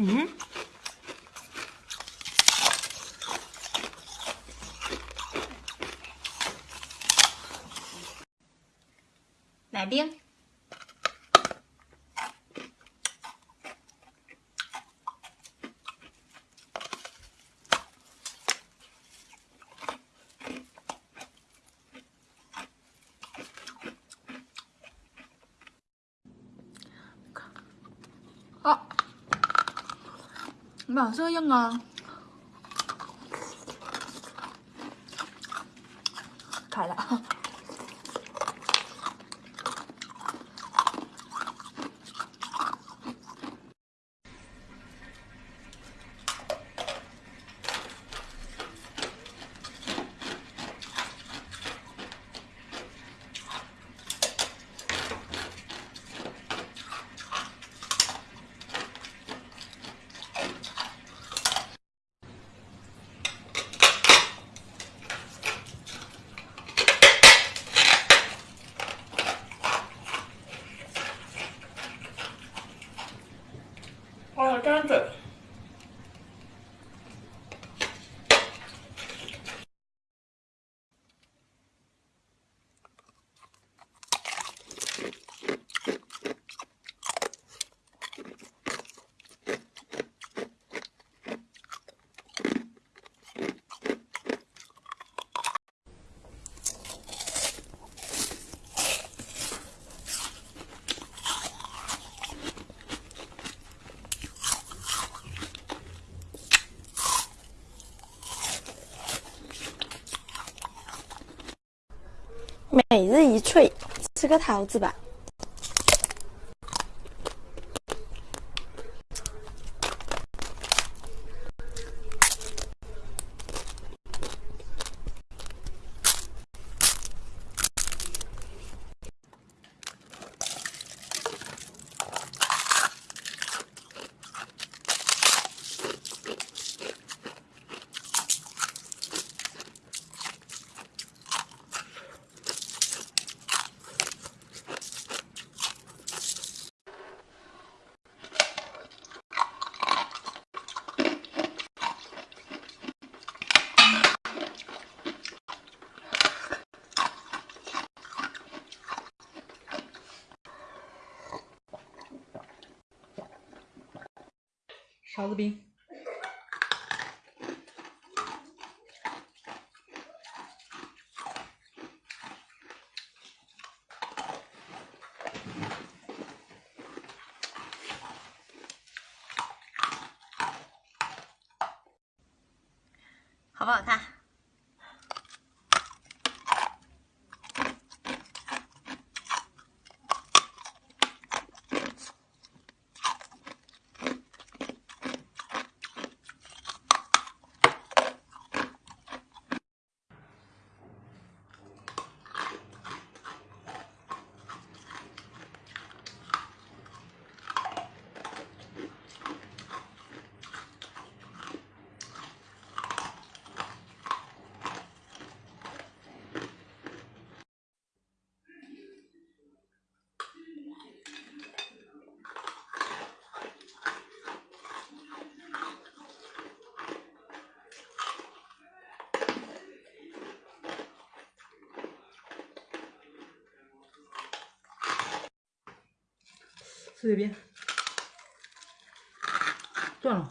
Mm-hmm. Điên 马色硬啊，开了。干的。每日一脆，吃个桃子吧。勺子冰，好不好看？随便，断了。